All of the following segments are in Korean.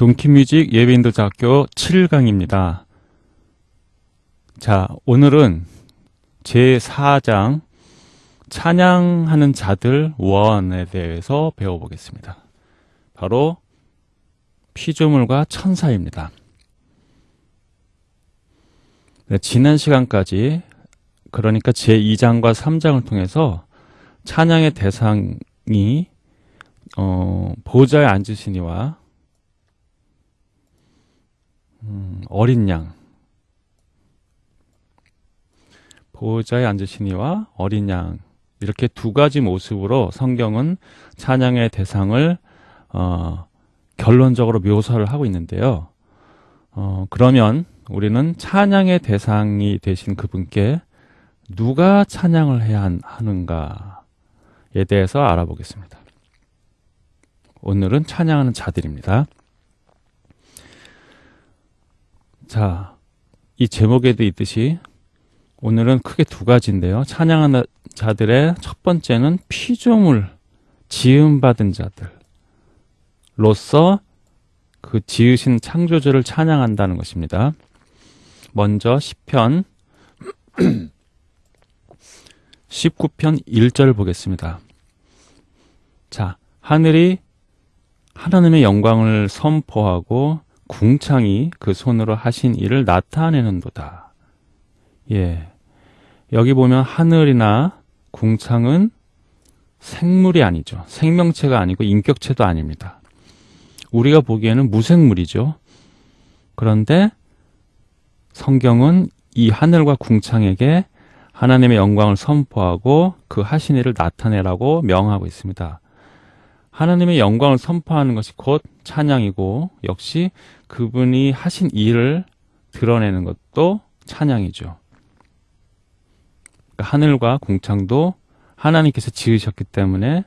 동키뮤직 예배인도자 학교 7강입니다. 자, 오늘은 제4장 찬양하는 자들 원에 대해서 배워보겠습니다. 바로 피조물과 천사입니다. 네, 지난 시간까지 그러니까 제2장과 3장을 통해서 찬양의 대상이 어, 보좌에 앉으시니와 음, 어린 양 보호자에 앉으시니와 어린 양 이렇게 두 가지 모습으로 성경은 찬양의 대상을 어, 결론적으로 묘사를 하고 있는데요. 어, 그러면 우리는 찬양의 대상이 되신 그분께 누가 찬양을 해야 하는가에 대해서 알아보겠습니다. 오늘은 찬양하는 자들입니다. 자, 이 제목에도 있듯이 오늘은 크게 두 가지인데요. 찬양하는 자들의 첫 번째는 피조물, 지음받은 자들로서 그 지으신 창조주를 찬양한다는 것입니다. 먼저 10편 19편 1절 보겠습니다. 자, 하늘이 하나님의 영광을 선포하고 궁창이 그 손으로 하신 일을 나타내는도다. 예. 여기 보면 하늘이나 궁창은 생물이 아니죠. 생명체가 아니고 인격체도 아닙니다. 우리가 보기에는 무생물이죠. 그런데 성경은 이 하늘과 궁창에게 하나님의 영광을 선포하고 그 하신 일을 나타내라고 명하고 있습니다. 하나님의 영광을 선포하는 것이 곧 찬양이고 역시 그분이 하신 일을 드러내는 것도 찬양이죠. 그러니까 하늘과 공창도 하나님께서 지으셨기 때문에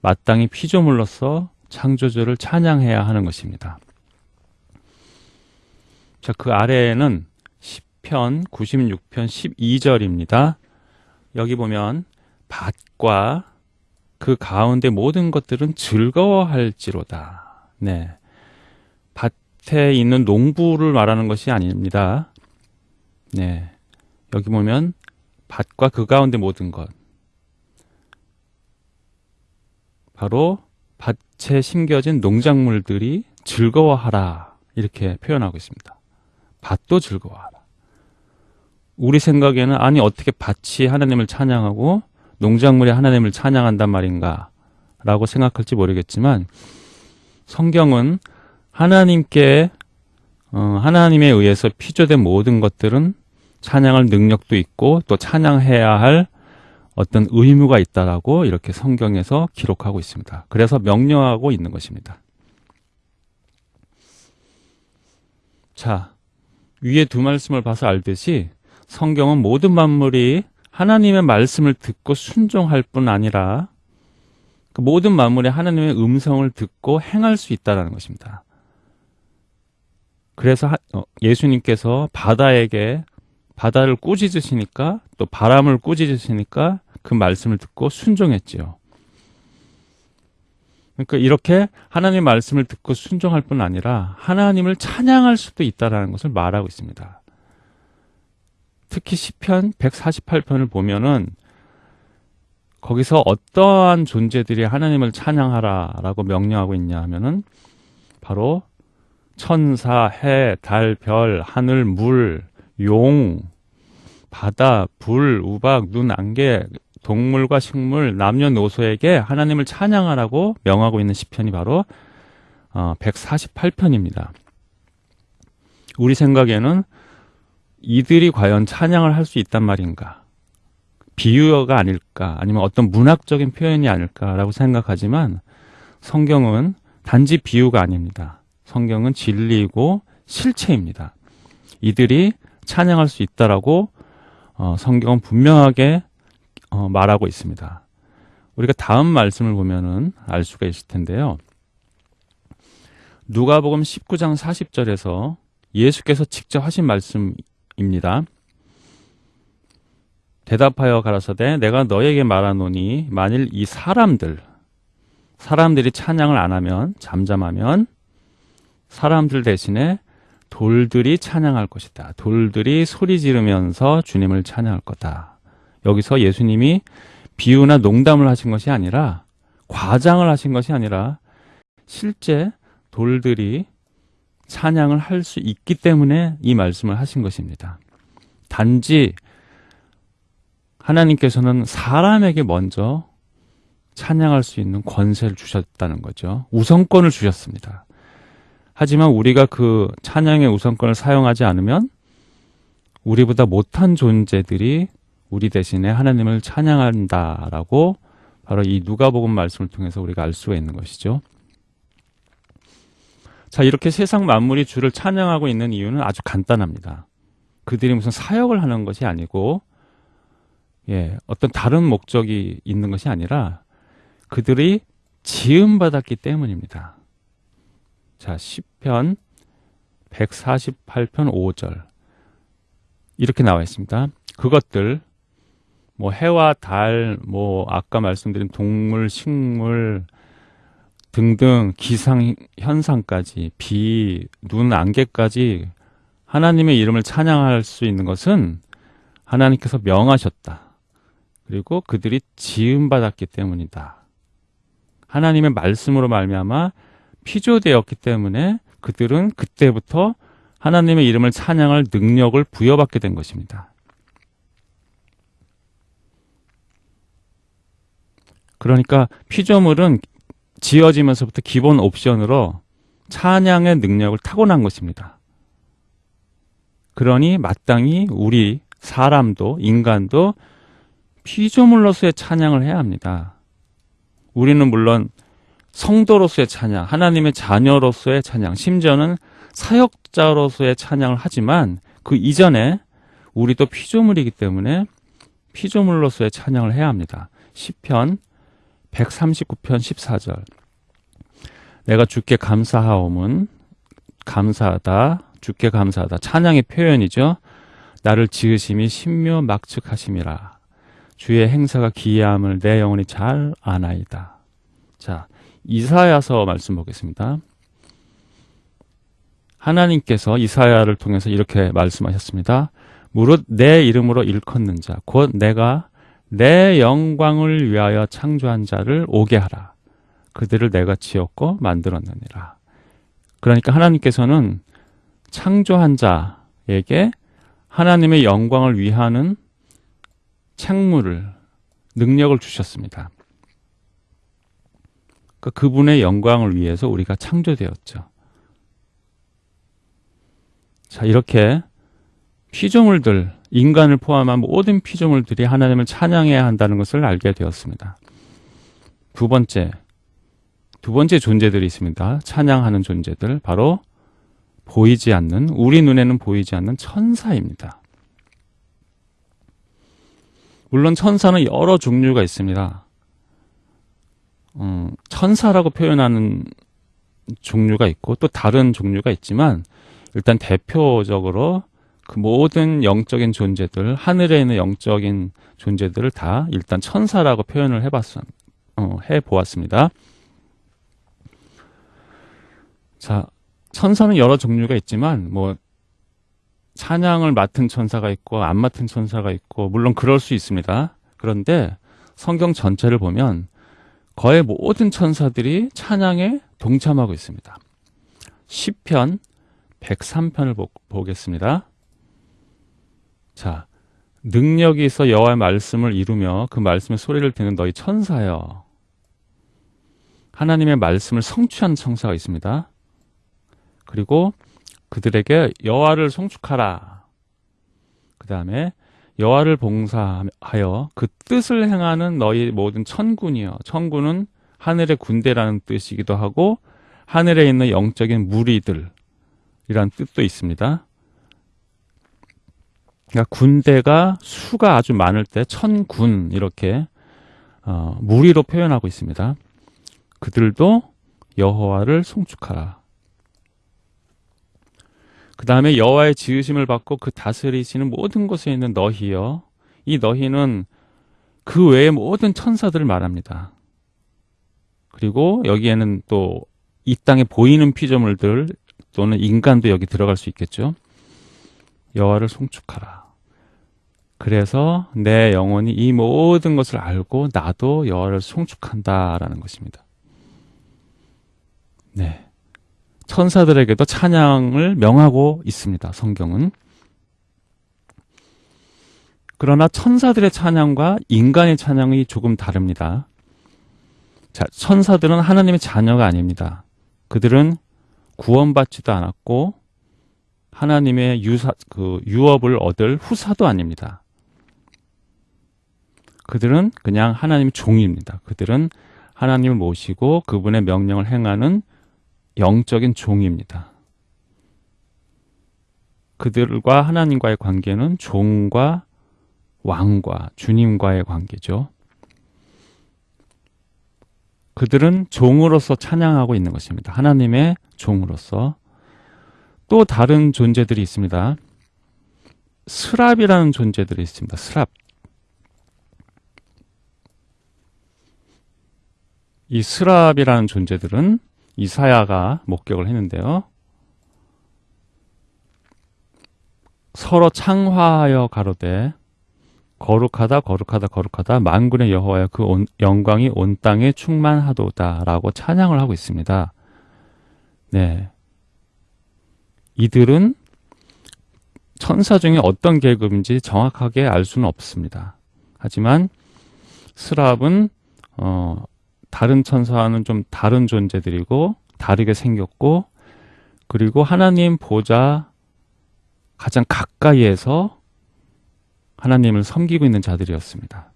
마땅히 피조물로서 창조주를 찬양해야 하는 것입니다. 자, 그 아래에는 10편 96편 12절입니다. 여기 보면 밭과 그 가운데 모든 것들은 즐거워할지로다. 네. 밭에 있는 농부를 말하는 것이 아닙니다. 네. 여기 보면 밭과 그 가운데 모든 것. 바로 밭에 심겨진 농작물들이 즐거워하라. 이렇게 표현하고 있습니다. 밭도 즐거워하라. 우리 생각에는 아니 어떻게 밭이 하나님을 찬양하고 농작물이 하나님을 찬양한단 말인가 라고 생각할지 모르겠지만 성경은 하나님께 어, 하나님에 의해서 피조된 모든 것들은 찬양할 능력도 있고 또 찬양해야 할 어떤 의무가 있다라고 이렇게 성경에서 기록하고 있습니다. 그래서 명령하고 있는 것입니다. 자, 위에 두 말씀을 봐서 알듯이 성경은 모든 만물이 하나님의 말씀을 듣고 순종할 뿐 아니라 그 모든 만물이 하나님의 음성을 듣고 행할 수 있다는 것입니다. 그래서 어, 예수님께서 바다에게 바다를 꾸짖으시니까 또 바람을 꾸짖으시니까 그 말씀을 듣고 순종했지요. 그러니까 이렇게 하나님의 말씀을 듣고 순종할 뿐 아니라 하나님을 찬양할 수도 있다는 것을 말하고 있습니다. 특히 시편 148편을 보면은 거기서 어떠한 존재들이 하나님을 찬양하라 라고 명령하고 있냐 하면은 바로 천사, 해, 달, 별, 하늘, 물, 용, 바다, 불, 우박, 눈, 안개, 동물과 식물, 남녀노소에게 하나님을 찬양하라고 명하고 있는 시편이 바로 148편입니다. 어, 우리 생각에는 이들이 과연 찬양을 할 수 있단 말인가? 비유어가 아닐까? 아니면 어떤 문학적인 표현이 아닐까라고 생각하지만 성경은 단지 비유가 아닙니다. 성경은 진리이고 실체입니다. 이들이 찬양할 수 있다라고 어, 성경은 분명하게 어, 말하고 있습니다. 우리가 다음 말씀을 보면은 알 수가 있을 텐데요. 누가복음 19장 40절에서 예수께서 직접 하신 말씀 입니다. 대답하여 가라사대 내가 너에게 말하노니 만일 이 사람들 사람들이 찬양을 안 하면 잠잠하면 사람들 대신에 돌들이 찬양할 것이다. 돌들이 소리 지르면서 주님을 찬양할 거다. 여기서 예수님이 비유나 농담을 하신 것이 아니라 과장을 하신 것이 아니라 실제 돌들이 찬양을 할 수 있기 때문에 이 말씀을 하신 것입니다. 단지 하나님께서는 사람에게 먼저 찬양할 수 있는 권세를 주셨다는 거죠. 우선권을 주셨습니다. 하지만 우리가 그 찬양의 우선권을 사용하지 않으면 우리보다 못한 존재들이 우리 대신에 하나님을 찬양한다라고 바로 이 누가복음 말씀을 통해서 우리가 알 수가 있는 것이죠. 자, 이렇게 세상 만물이 주를 찬양하고 있는 이유는 아주 간단합니다. 그들이 무슨 사역을 하는 것이 아니고 예, 어떤 다른 목적이 있는 것이 아니라 그들이 지음받았기 때문입니다. 자, 10편 148편 5절. 이렇게 나와 있습니다. 그것들, 뭐 해와 달, 뭐 아까 말씀드린 동물, 식물 등등 기상 현상까지 비, 눈, 안개까지 하나님의 이름을 찬양할 수 있는 것은 하나님께서 명하셨다. 그리고 그들이 지음 받았기 때문이다. 하나님의 말씀으로 말미암아 피조되었기 때문에 그들은 그때부터 하나님의 이름을 찬양할 능력을 부여받게 된 것입니다. 그러니까 피조물은 지어지면서부터 기본 옵션으로 찬양의 능력을 타고난 것입니다. 그러니 마땅히 우리 사람도 인간도 피조물로서의 찬양을 해야 합니다. 우리는 물론 성도로서의 찬양, 하나님의 자녀로서의 찬양, 심지어는 사역자로서의 찬양을 하지만 그 이전에 우리도 피조물이기 때문에 피조물로서의 찬양을 해야 합니다. 10편 139편 14절 내가 주께 감사하옴은 감사하다 주께 감사하다 찬양의 표현이죠. 나를 지으심이 신묘 막측하심이라 주의 행사가 기이함을 내 영혼이 잘 아나이다. 자, 이사야서 말씀 보겠습니다. 하나님께서 이사야를 통해서 이렇게 말씀하셨습니다. 무릇 내 이름으로 일컫는 자, 곧 내가 내 영광을 위하여 창조한 자를 오게 하라. 그들을 내가 지었고 만들었느니라. 그러니까 하나님께서는 창조한 자에게 하나님의 영광을 위하는 책무를, 능력을 주셨습니다. 그러니까 그분의 영광을 위해서 우리가 창조되었죠. 자, 이렇게 피조물들, 인간을 포함한 모든 피조물들이 하나님을 찬양해야 한다는 것을 알게 되었습니다. 두 번째, 두 번째 존재들이 있습니다. 찬양하는 존재들, 바로 보이지 않는, 우리 눈에는 보이지 않는 천사입니다. 물론 천사는 여러 종류가 있습니다. 음, 천사라고 표현하는 종류가 있고 또 다른 종류가 있지만 일단 대표적으로 그 모든 영적인 존재들 하늘에 있는 영적인 존재들을 다 일단 천사라고 표현을 해봤 어, 해보았습니다. 자 천사는 여러 종류가 있지만 뭐 찬양을 맡은 천사가 있고 안 맡은 천사가 있고 물론 그럴 수 있습니다. 그런데 성경 전체를 보면 거의 모든 천사들이 찬양에 동참하고 있습니다. 10편 103편을 보, 보겠습니다. 자, 능력이 있어 여호와의 말씀을 이루며 그 말씀의 소리를 듣는 너희 천사여. 하나님의 말씀을 성취한 천사가 있습니다. 그리고 그들에게 여호와를 송축하라. 그 다음에 여호와를 봉사하여 그 뜻을 행하는 너희 모든 천군이여. 천군은 하늘의 군대라는 뜻이기도 하고 하늘에 있는 영적인 무리들이란 뜻도 있습니다. 그러니까 군대가 수가 아주 많을 때 천군 이렇게 어, 무리로 표현하고 있습니다. 그들도 여호와를 송축하라. 그 다음에 여호와의 지으심을 받고 그 다스리시는 모든 곳에 있는 너희여. 이 너희는 그 외의 모든 천사들을 말합니다. 그리고 여기에는 또 이 땅에 보이는 피조물들 또는 인간도 여기 들어갈 수 있겠죠. 여호와를 송축하라. 그래서 내 영혼이 이 모든 것을 알고 나도 여호와를 송축한다라는 것입니다. 네. 천사들에게도 찬양을 명하고 있습니다. 성경은. 그러나 천사들의 찬양과 인간의 찬양이 조금 다릅니다. 자, 천사들은 하나님의 자녀가 아닙니다. 그들은 구원받지도 않았고 하나님의 유사, 그 유업을 얻을 후사도 아닙니다. 그들은 그냥 하나님 종입니다. 그들은 하나님을 모시고 그분의 명령을 행하는 영적인 종입니다. 그들과 하나님과의 관계는 종과 왕과 주님과의 관계죠. 그들은 종으로서 찬양하고 있는 것입니다. 하나님의 종으로서. 또 다른 존재들이 있습니다. 스랍이라는 존재들이 있습니다. 스랍. 이 스랍이라는 존재들은 이사야가 목격을 했는데요. 서로 창화하여 가로되 거룩하다 거룩하다 거룩하다 만군의 여호와여 그 온, 영광이 온 땅에 충만하도다라고 찬양을 하고 있습니다. 네. 이들은 천사 중에 어떤 계급인지 정확하게 알 수는 없습니다. 하지만 스랍은 어, 다른 천사와는 좀 다른 존재들이고 다르게 생겼고 그리고 하나님 보좌 가장 가까이에서 하나님을 섬기고 있는 자들이었습니다.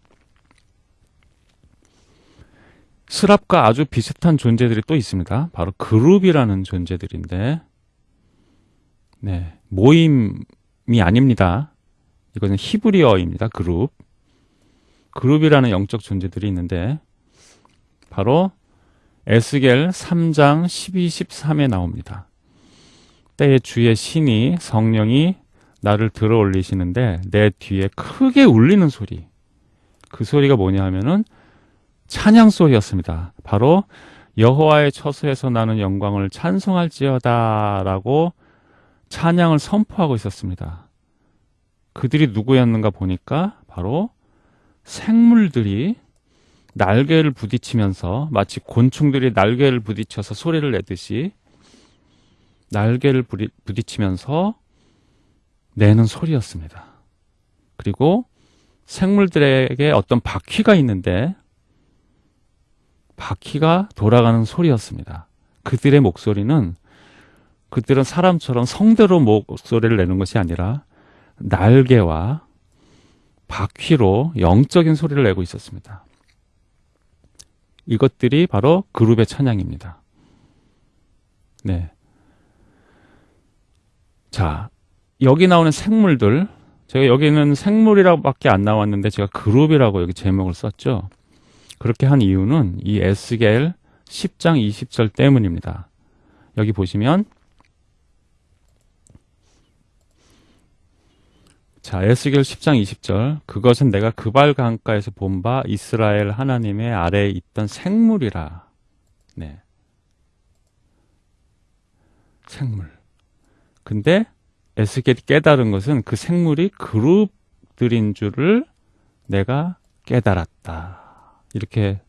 스랍과 아주 비슷한 존재들이 또 있습니다. 바로 그룹이라는 존재들인데, 네, 모임이 아닙니다. 이것은 히브리어입니다. 그룹. 그룹이라는 영적 존재들이 있는데, 바로 에스겔 3장 12, 13에 나옵니다. 때에 주의 신이 성령이 나를 들어 올리시는데 내 뒤에 크게 울리는 소리. 그 소리가 뭐냐 하면은 찬양 소리였습니다. 바로 여호와의 처소에서 나는 영광을 찬송할지어다 라고 찬양을 선포하고 있었습니다. 그들이 누구였는가 보니까 바로 생물들이 날개를 부딪히면서 마치 곤충들이 날개를 부딪혀서 소리를 내듯이 날개를 부딪히면서 내는 소리였습니다. 그리고 생물들에게 어떤 바퀴가 있는데 바퀴가 돌아가는 소리였습니다. 그들의 목소리는 그들은 사람처럼 성대로 목소리를 내는 것이 아니라 날개와 바퀴로 영적인 소리를 내고 있었습니다. 이것들이 바로 그룹의 찬양입니다. 네. 자, 여기 나오는 생물들, 제가 여기는 생물이라고밖에 안 나왔는데 제가 그룹이라고 여기 제목을 썼죠. 그렇게 한 이유는 이 에스겔 10장 20절 때문입니다. 여기 보시면 자, 에스겔 10장 20절. 그것은 내가 그발 강가에서 본 바 이스라엘 하나님의 아래에 있던 생물이라. 네. 생물. 근데 에스겔이 깨달은 것은 그 생물이 그룹들인 줄을 내가 깨달았다. 이렇게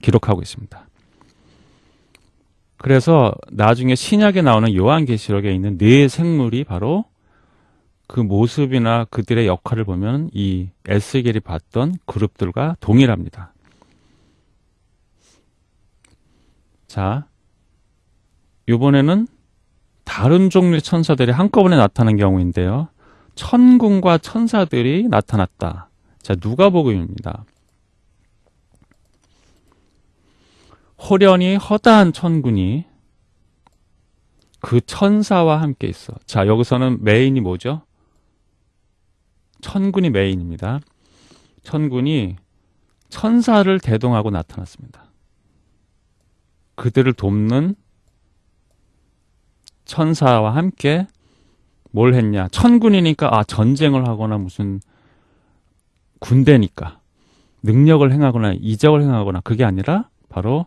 기록하고 있습니다. 그래서 나중에 신약에 나오는 요한계시록에 있는 네 생물이 바로 그 모습이나 그들의 역할을 보면 이 에스겔이 봤던 그룹들과 동일합니다. 자, 이번에는 다른 종류의 천사들이 한꺼번에 나타난 경우인데요. 천군과 천사들이 나타났다. 자, 누가복음입니다. 호련히 허다한 천군이 그 천사와 함께 있어. 자, 여기서는 메인이 뭐죠? 천군이 메인입니다. 천군이 천사를 대동하고 나타났습니다. 그들을 돕는 천사와 함께 뭘 했냐? 천군이니까 아 전쟁을 하거나 무슨 군대니까 능력을 행하거나 이적을 행하거나 그게 아니라 바로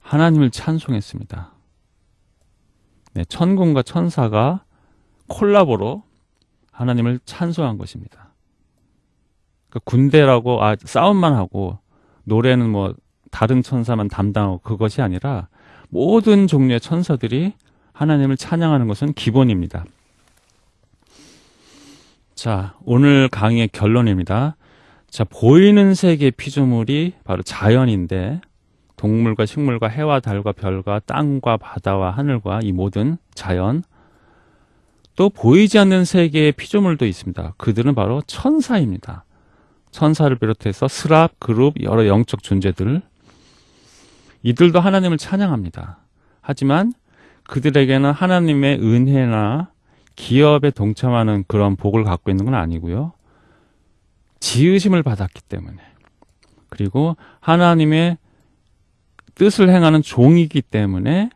하나님을 찬송했습니다. 네, 천군과 천사가 콜라보로 하나님을 찬송한 것입니다. 그 군대라고 아 싸움만 하고 노래는 뭐 다른 천사만 담당하고 그것이 아니라 모든 종류의 천사들이 하나님을 찬양하는 것은 기본입니다. 자, 오늘 강의의 결론입니다. 자, 보이는 세계 피조물이 바로 자연인데 동물과 식물과 해와 달과 별과 땅과 바다와 하늘과 이 모든 자연 또 보이지 않는 세계의 피조물도 있습니다. 그들은 바로 천사입니다. 천사를 비롯해서 스랍, 그룹, 여러 영적 존재들 이들도 하나님을 찬양합니다. 하지만 그들에게는 하나님의 은혜나 기업에 동참하는 그런 복을 갖고 있는 건 아니고요. 지으심을 받았기 때문에 그리고 하나님의 뜻을 행하는 종이기 때문에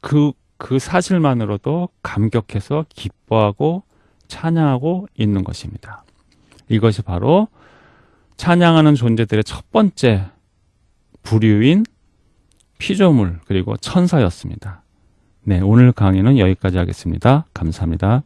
그, 그 사실만으로도 감격해서 기뻐하고 찬양하고 있는 것입니다. 이것이 바로 찬양하는 존재들의 첫 번째 부류인 피조물 그리고 천사였습니다. 네, 오늘 강의는 여기까지 하겠습니다. 감사합니다.